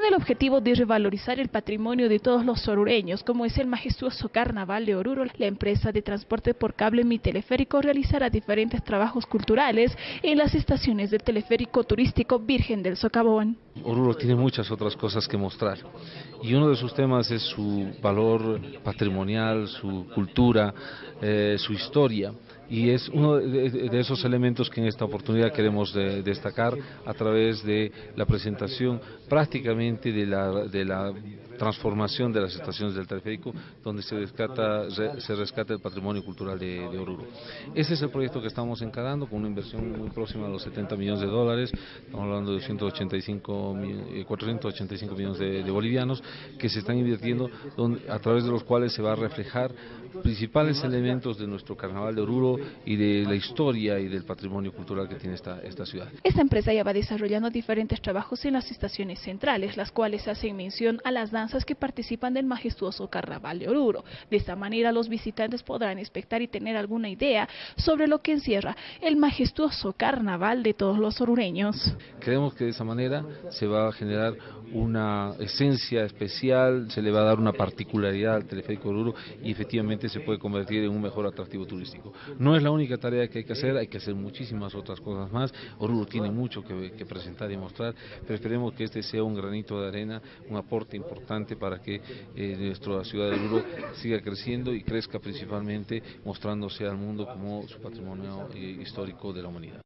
Con el objetivo de revalorizar el patrimonio de todos los orureños, como es el majestuoso Carnaval de Oruro, la empresa de transporte por cable Mi Teleférico realizará diferentes trabajos culturales en las estaciones del teleférico turístico Virgen del Socavón. Oruro tiene muchas otras cosas que mostrar y uno de sus temas es su valor patrimonial, su cultura, eh, su historia y es uno de, esos elementos que en esta oportunidad queremos destacar a través de la presentación prácticamente de la, de la transformación de las estaciones del teleférico donde se rescata, se rescata el patrimonio cultural de, Oruro. Ese es el proyecto que estamos encarando con una inversión muy próxima a los 70 millones de dólares, estamos hablando de 185, 485 eh, millones de, bolivianos que se están invirtiendo a través de los cuales se va a reflejar principales elementos de nuestro carnaval de Oruro y de la historia y del patrimonio cultural que tiene esta, esta ciudad. Esta empresa ya va desarrollando diferentes trabajos en las estaciones centrales, las cuales hacen mención a las danzas que participan del majestuoso Carnaval de Oruro. De esta manera los visitantes podrán expectar y tener alguna idea sobre lo que encierra el majestuoso Carnaval de todos los orureños. Creemos que de esa manera se va a generar una esencia especial, se le va a dar una particularidad al teleférico de Oruro y efectivamente se puede convertir en un mejor atractivo turístico. No es la única tarea que hay que hacer, hay que hacer muchísimas otras cosas más. Oruro tiene mucho que, presentar y mostrar, pero esperemos que este sea un granito de arena, un aporte importante para que eh, nuestra ciudad de Oruro siga creciendo y crezca principalmente mostrándose al mundo como su patrimonio eh, histórico de la humanidad.